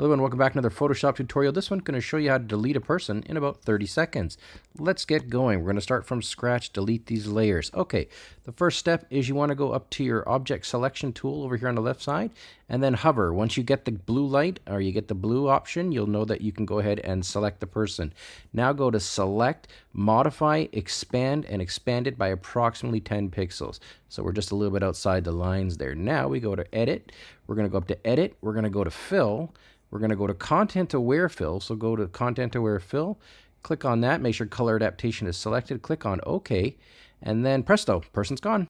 Hello and welcome back to another Photoshop tutorial. This one's going to show you how to delete a person in about 30 seconds. Let's get going. We're going to start from scratch, delete these layers. Okay, the first step is you want to go up to your object selection tool over here on the left side and then hover. Once you get the blue light or you get the blue option, you'll know that you can go ahead and select the person. Now go to select, modify, expand, and expand it by approximately 10 pixels. So we're just a little bit outside the lines there. Now we go to edit. We're going to go up to edit. We're going to go to fill we're going to go to Content Aware Fill. So go to Content Aware Fill, click on that, make sure Color Adaptation is selected, click on OK, and then presto, person's gone.